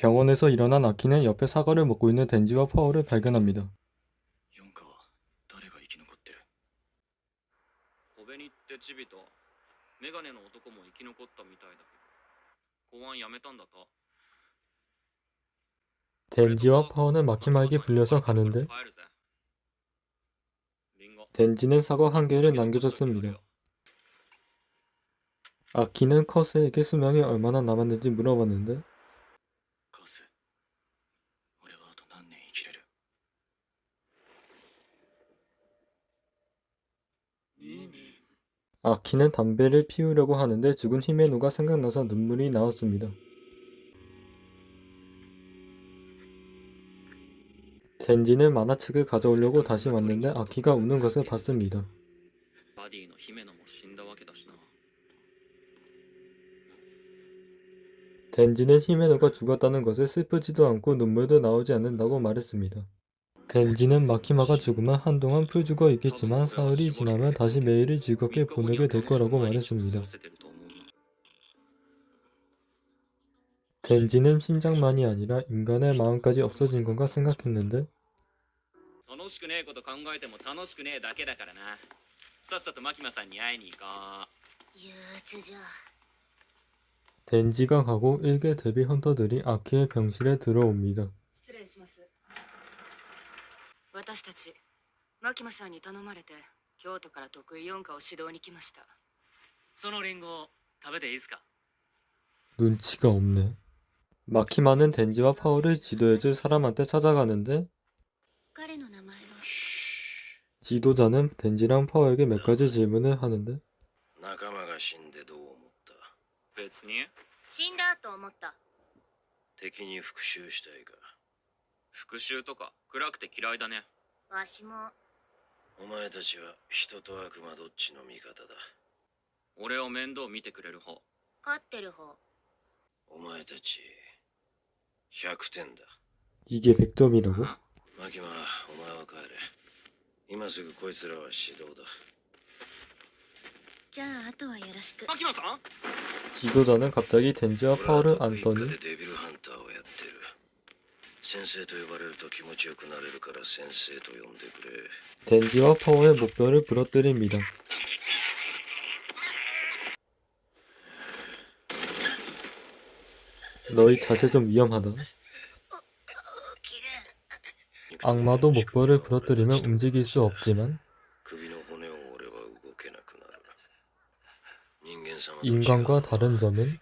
병원에서 일어난 아키는 옆에 사과를 먹고 있는 덴지와 파워를 발견합니다. 덴지와 파오는 마키마에게 불려서 가는데 덴지는 사과 한 개를 남겨줬습니다. 아키는 커스에게 수명이 얼마나 남았는지 물어봤는데 아키는 담배를 피우려고 하는데 죽은 히메노가 생각나서 눈물이 나왔습니다. 덴지는 만화책을 가져오려고 다시 왔는데 아키가 우는 것을 봤습니다. 덴지는 히메노가 죽었다는 것을 슬프지도 않고 눈물도 나오지 않는다고 말했습니다. 델기는 마키마가 죽으면 한동안 풀주가 있겠지만 사흘이 지나면 다시 매일을 즐겁게 보내게 될 거라고 말했습니다. 덴지는 심장만이 아니라 인간의 마음까지 없어진 건가 생각했는데 덴지가 가고 일개 데뷔 헌터들이 아키의 병실에 들어옵니다. 失礼します私たちマキマさんに頼まれて京都から得意四課を指導に来ましたそのリンゴ食べていいっすか 눈치가 없네. 마키마는 덴지와 파워를 지도해줄 사람한테 찾아가는데 彼の名前は 지도자는 덴지랑 파워에게 몇 가지 질문을 하는데 仲間が死んでどう思った別に死んだと思った敵に復讐したいか 復讐とか暗くて嫌いだねわしもお前たちは人と悪魔どっちの味方だ俺を面倒見てくれる方飼ってる方お前たち100点だ 이게 100점이라고? マキマお前は帰れ今すぐこいつらは指導だじゃああとはよろしくマキマさん 지도자는 갑자기 덴지와 俺は 파워를 特一 안더니 課でデビルハンターをやってる 先生と呼ばれると気持ちよくなれるから先生と呼んでくれ 덴지와 파워의 목뼈를 부러뜨립니다. 너희 자세 좀 위험하다. 起きれん 악마도 목뼈를 부러뜨리면 움직일 수 없지만 首の骨を折れば動けなくなる人間様と 인간과 違う 다른 점은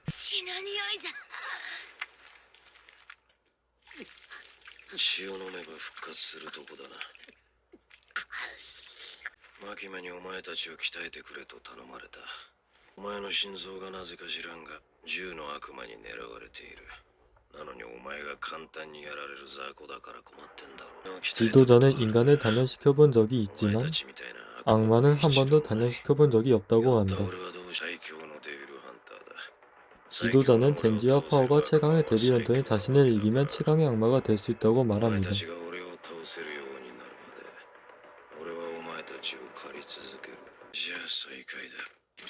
たちを鍛えてくれと頼まれたお前の心臓がなぜか知らんが銃の悪魔に狙われているなのにお前が簡単にやられる雑魚だから困ってんだろう 지도자는 인간을 단련시켜 본 적이 お前 있지만 たちみたいな悪魔 악마는 한 번도 一度もない 단련시켜 본 적이 없다고 やった 한다. 俺はどう最強のデビルハンターだ 지도자는 最強の俺 덴지와 を倒せる 파워가 최강의 悪魔は 데뷔 헌터에 最強 자신을 이기면 최강의 악마가 될 수 있다고 お前 말합니다.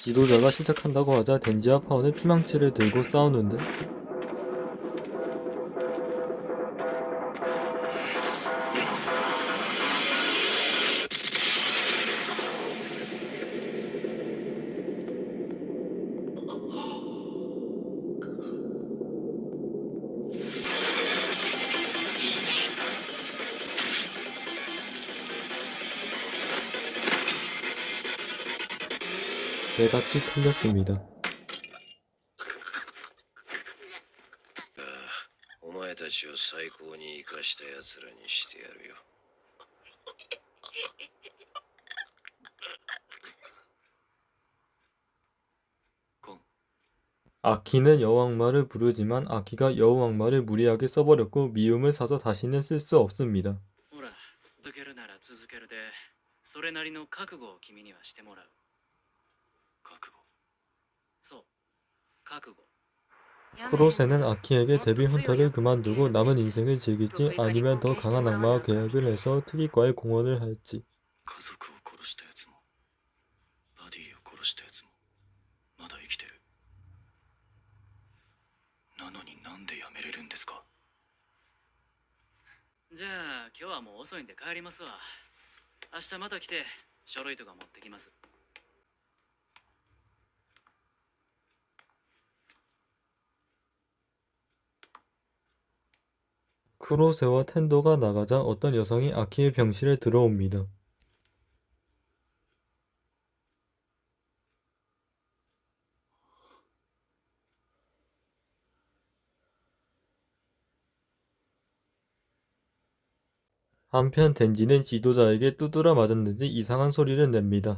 지도자가 시작한다고 하자 덴지와 파워는 피망치를 들고 싸우는데 ' 내같이 틀렸습니다. お前たちを最高に生かした奴らにしてやるよ 아키는 여왕마를 부르지만 아키가 여왕마를 무리하게 써버렸고 미움을 사서 다시는 쓸 수 없습니다. ほら続けるなら続けるでそれなりの覚悟を君にはしてもらう 프로세는 아키에게 데뷔 헌터를 그만두고 남은 인생을 즐길지 아니면 더 강한 악마와 계약을 해서 특이과에 공헌을 할지 家族を殺した奴もバディを殺した奴もまだ生きてるなのになんでやめれるんですか じゃあ今日はもう遅いんで帰りますわ明日また来て書類とか持ってきます 로세와 텐도가 나가자 어떤 여성이 아키의 병실에 들어옵니다. 한편 덴지는 지도자에게 두드려 맞았는지 이상한 소리를 냅니다.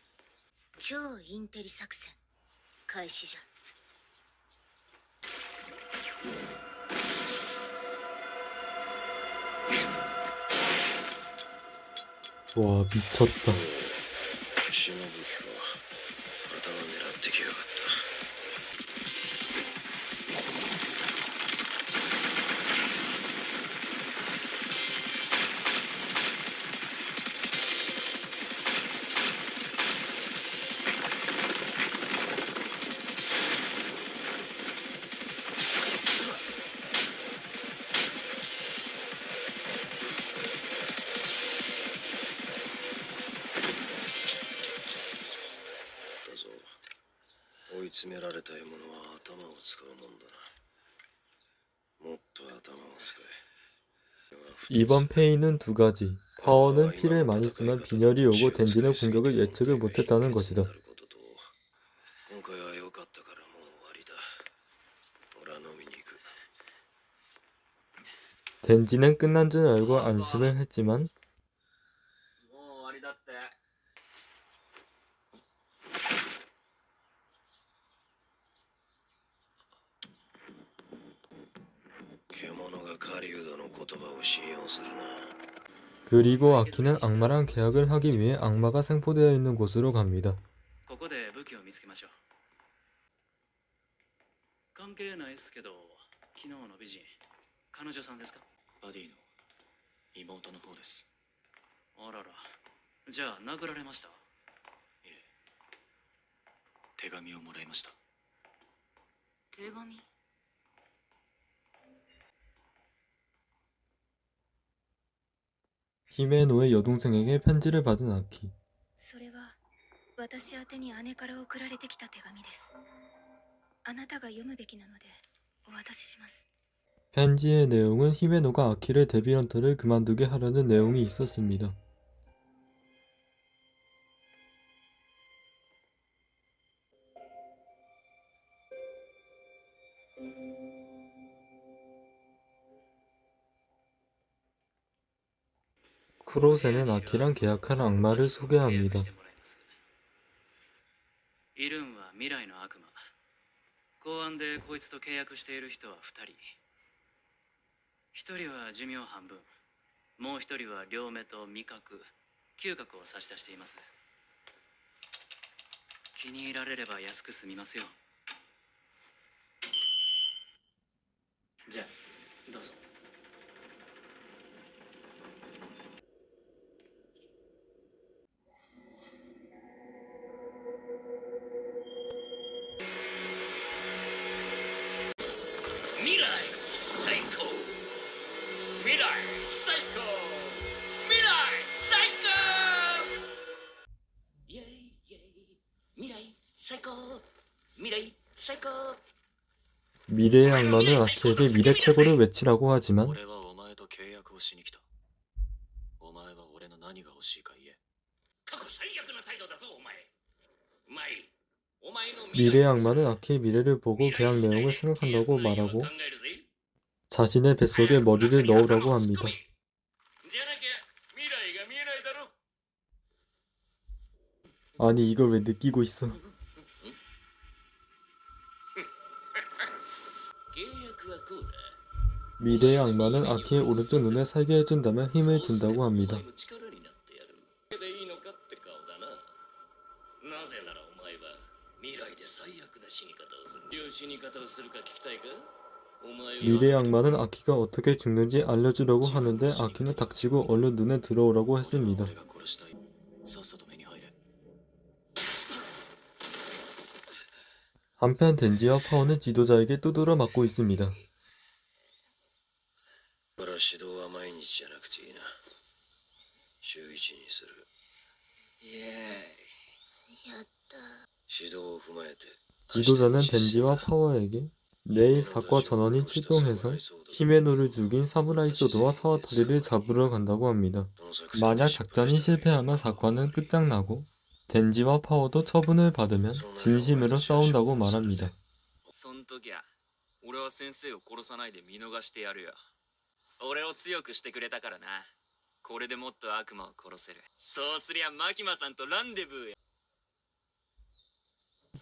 超インテリ作戦開始じゃ 와 미쳤다. 追い詰められた獲物は頭を使うもんだなもっと頭を使え 이번 페이는 두 가지. 파워는 피를 많이 쓰면 빈혈이 오고 덴지는 공격을 예측을 못했다는 것이다. 今回は良かったからもう終わりだ俺は飲みに行く 덴지는 끝난 줄 알고 안심을 했지만 그리고 아키는 악마랑 계약을 하기 위해 악마가 생포되어 있는 곳으로 갑니다. ここで武器を見つけましょう関係ないっすけど昨日の美人彼女さんですかバディの妹の方ですあららじゃあ殴られましたいえ手紙をもらいました手紙 히메노의 여동생에게 편지를 받은 아키. 편지의 내용은 히메노가 아키를 데뷔런트를 그만두게 하려는 내용이 있었습니다. 크로세는 아키랑 계약한 악마를 소개합니다. イルンは未来の悪魔公安でこいつと契約している人は2人1人は寿命半分もう1人は両目と味覚嗅覚を差し出しています気に入られれば安く済みますよじゃあどうぞ 미래의 악마는 아키에게 미래 최고를 외치라고 하지만 미래의 악마는 아키의 미래를 보고 계약 내용을 생각한다고 말하고 자신의 뱃속에 머리를 넣으라고 합니다. 아니 이걸 왜 느끼고 있어? 미래의 악마는 아키의 오른쪽 눈에 살게 해준다면 힘을 준다고 합니다. 미래의 악마는 아키가 어떻게 죽는지 알려주려고 하는데 아키는 닥치고 얼른 눈에 들어오라고 했습니다. 한편 덴지와 파워는 지도자에게 두드려 맞고 있습니다. て 지도자는 덴지와 파워에게 내일 사과 전원이 출동해서 히메노를 죽인 사무라이 소드와 사와타리를 잡으러 간다고 합니다. 만약 작전이 실패하면 사과는 끝장나고 덴지와 파워도 처분을 받으면 진심으로 싸운다고 말합니다.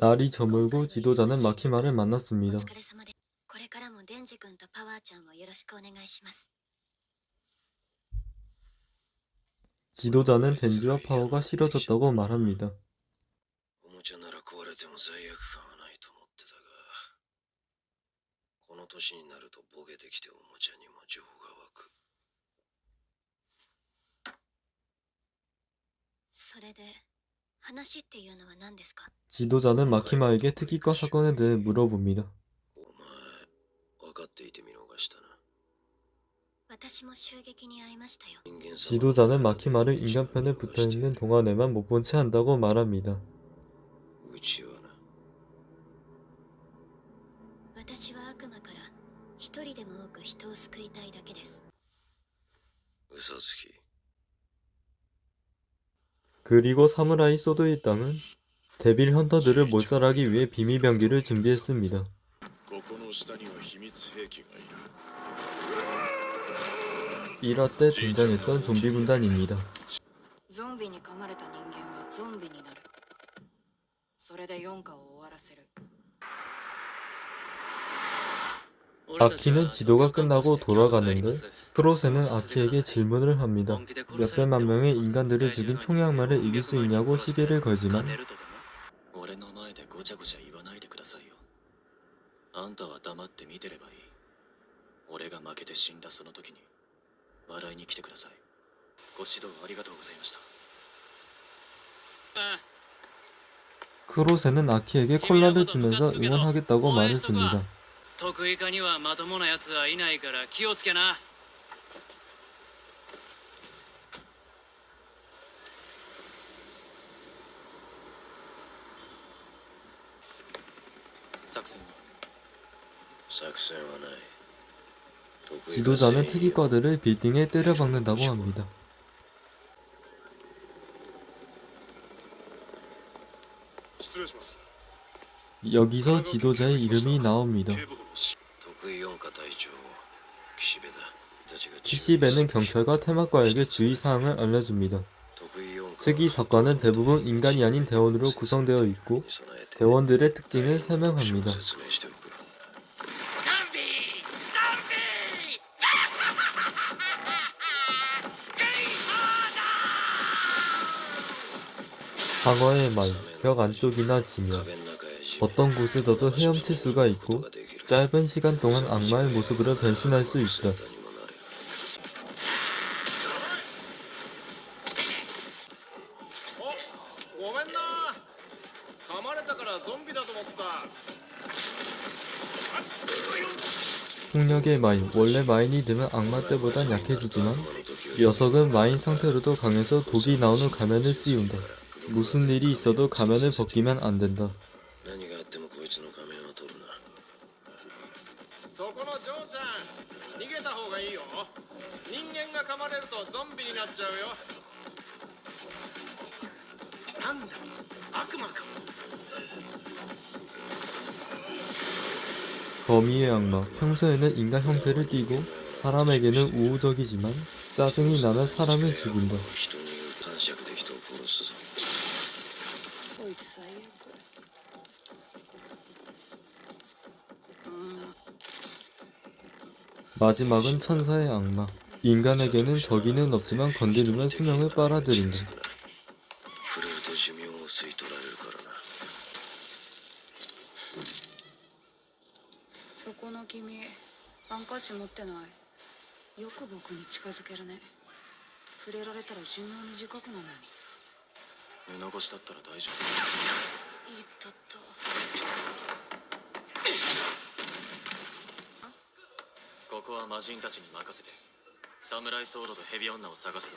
날이 저물고 지도자는 마키마를 만났습니다. 지도자는 덴지와 파워가 싫어졌다고 말합니다. 지도자는 마키마에게 특이과 사건에 대해 물어봅니다. 지도자는 마키마를 인간편에 붙어있는 동안에만 못 본 채 한다고 말합니다. 그리고 사무라이 소드 일당은 데빌 헌터들을 몰살하기 위해 비밀병기를 준비했습니다. 일화 때 등장했던 좀비 군단입니다. 아키는 지도가 끝나고 돌아가는데 크로세는 아키에게 질문을 합니다. 몇백만 명의 인간들을 죽인 총양마를 이길 수 있냐고 시비를 걸지만 勝てるとでも俺の前でごちゃごちゃ言わないでくださいよあんたは黙って見てればいい俺が負けて死んだその時に笑いに来てくださいご指導ありがとうございました 크로세는 아키에게 콜라를 주면서 응원하겠다고 말했습니다. 得意科にはまともなやつはいないから気をつけな 지도자는 특이과들을 빌딩에 때려박는다고 합니다. 여기서 지도자의 이름이 나옵니다. 키시베는 그 경찰과 테마과에게 주의사항을 알려줍니다. 특이사과는 대부분 인간이 아닌 대원으로 구성되어 있고 대원들의 특징을 설명합니다. 상어의 말, 벽 안쪽이나 지면 어떤 곳에서도 헤엄칠 수가 있고 짧은 시간 동안 악마의 모습으로 변신할 수 있다. 폭력의 마인, 원래 마인이 되면 악마 때보단 약해지지만 녀석은 마인 상태로도 강해서 독이 나오는 가면을 씌운다. 무슨 일이 있어도 가면을 벗기면 안 된다. 악마 평소에는 인간 형태를 띠고 사람에게는 우호적이지만 짜증이 나면 사람을 죽인다. 마지막은 천사의 악마 인간에게는 적이는 없지만 건드리면 수명을 빨아들인다. ハンカチ持ってないよく僕に近づけるね触れられたら寿命短くなるのに目残しだったら大丈いったったここは魔人たちに任せてサムライソードとヘビ女を探すぞ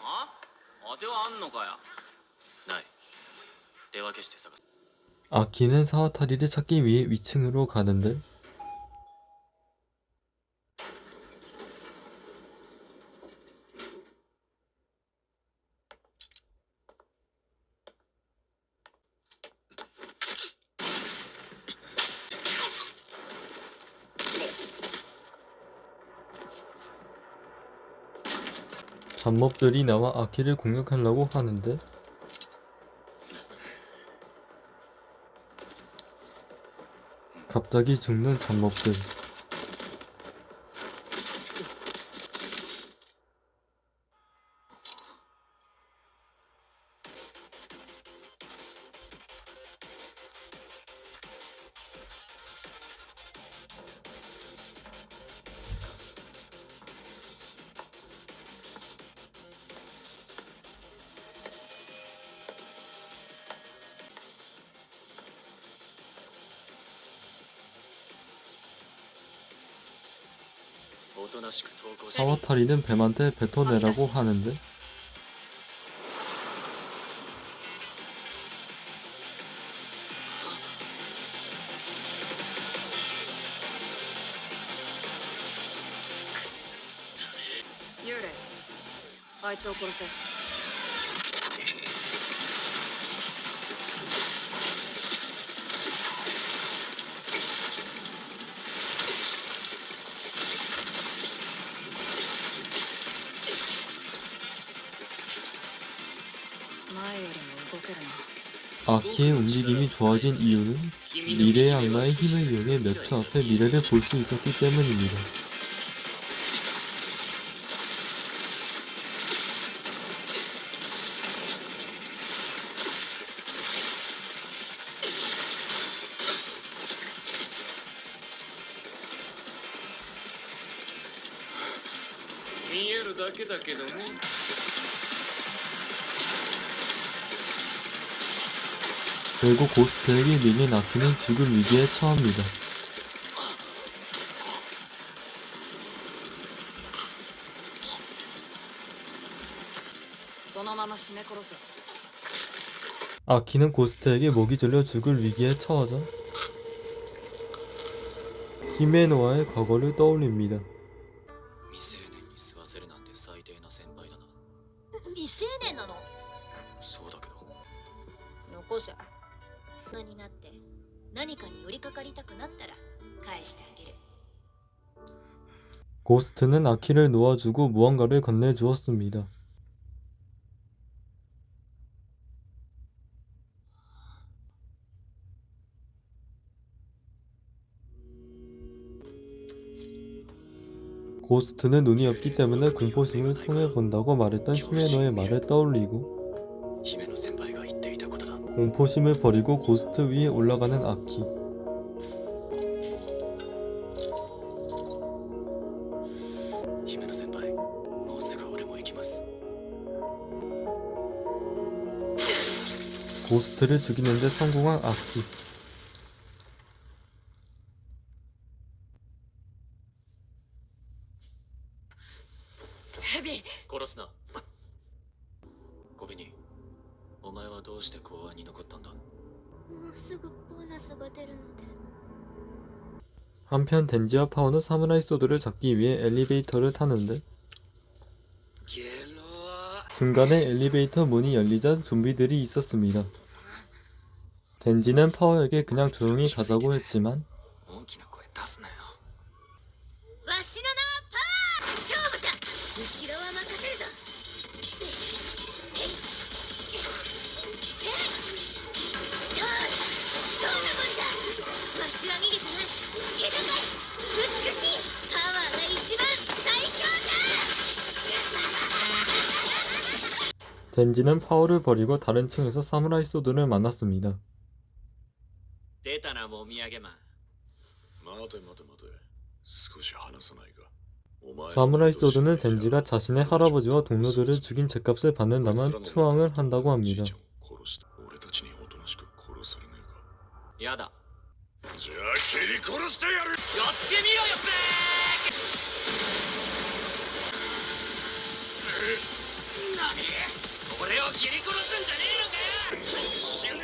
あ当てはあんのかよない手分けして探す 아키는 사와타리를 찾기 위해 위층으로 가는데 잡몹들이 나와 아키를 공격하려고 하는데 갑자기 죽는 잡몹들.. 사와타리는 뱀한테 뱉어내라고 하는데? 아이츠 오코로세 좋아진 이유는 미래의 악마의 힘을 이용해 몇초 앞에 미래를 볼 수 있었기 때문입니다.「 결국 고스트에게 밀린 아키는 지금 위기에 처합니다. 아키는 고스트에게 목이 졸려 죽을 위기에 처하자 히메노아의 과거를 떠올립니다. 고스트는 아키를 놓아주고 무언가를 건네주었습니다. 고스트는 눈이 없기 때문에 공포심을 통해 본다고 말했던 히메노의 말을 떠올리고 공포심을 버리고 고스트 위에 올라가는 아키 姫の先輩もうすぐ俺も行きます 고스트를 죽이는데 성공한 아키. 덴지와 파오는 사무라이 소드를 잡기 위해 엘리베이터를 타는데 중간에 엘리베이터 문이 열리자 좀비들이 있었습니다. 덴지는 파오에게 그냥 조용히 가자고 했지만 덴지는 파워를 버리고 다른 층에서 사무라이 소드를 만났습니다. 사무라이 소드는 덴지가 자신의 할아버지와 동료들을 죽인 죗값을 받는다만 투항을 한다고 합니다. 야다. 俺を切り殺すんじゃねえのかよ。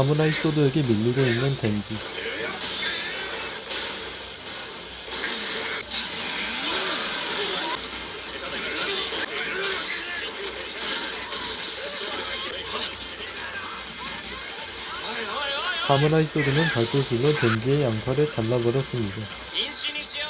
사무라이 소드에게 밀리고 있는 덴지. 사무라이 소드는 발도술로 덴지의 양팔을 잘라버렸습니다.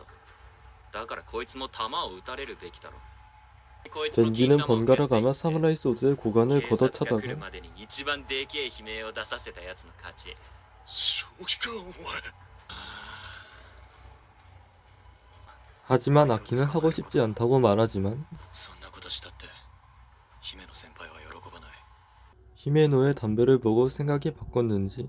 だからこいつも弾を撃たれるべきだろこいつも金 덴지는 玉を 번갈아 食ってい 가며 って 사무라이 소드의 고관을 警察が来る 걷어차다가 までに一番でけえ悲鳴を出させたやつの勝ち正気かお前 하지만 아키는 하고 싶지 않다고 말하지만 そんなことしたって姫の先輩は喜ばない 히메노의 담배를 보고 생각이 바꿨는지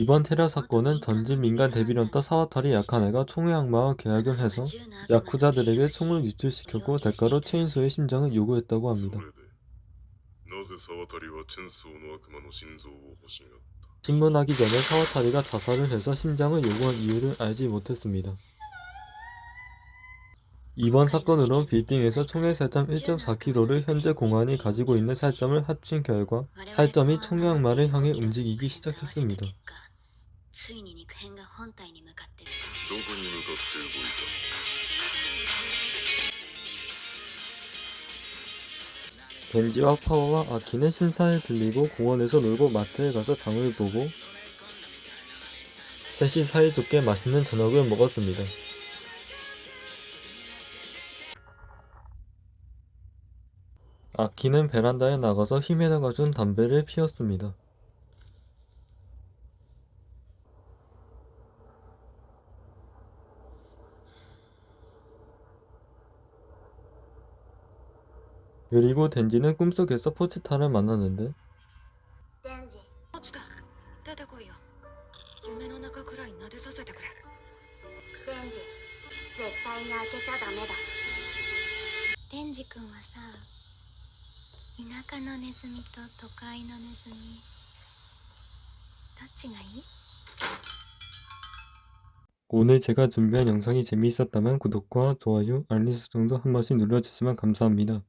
이번 테러 사건은 전진 민간 대비런터 사와타리 약한 애가 총의 악마와 계약을 해서 야쿠자들에게 총을 유출시켰고 대가로 체인소의 심장을 요구했다고 합니다. 신문하기 전에 사와타리가 자살을 해서 심장을 요구한 이유를 알지 못했습니다. 이번 사건으로 빌딩에서 총의 살점 1.4km를 현재 공안이 가지고 있는 살점을 합친 결과 살점이 총량마를 향해 움직이기 시작했습니다. ついに肉片が本体に向かってどこに向かって動いた 겐지와 파워와 아키는 신사에 들리고 공원에서 놀고 마트에 가서 장을 보고 셋이 사이좋게 맛있는 저녁을 먹었습니다. 아키는 베란다에 나가서 히메나가 준 담배를 피웠습니다. 그리고 덴지는 꿈속에서 포치타를 만났는데 デンジ落ちた出てこいよ夢の中くらい撫でさせてくれデンジ絶対に開けちゃダメだデンジ君はさ田舎のネズミと都会のネズミどっちがいい 오늘 제가 준비한 영상이 재미있었다면 구독과 좋아요, 알림 설정도 한 번씩 눌러주시면 감사합니다.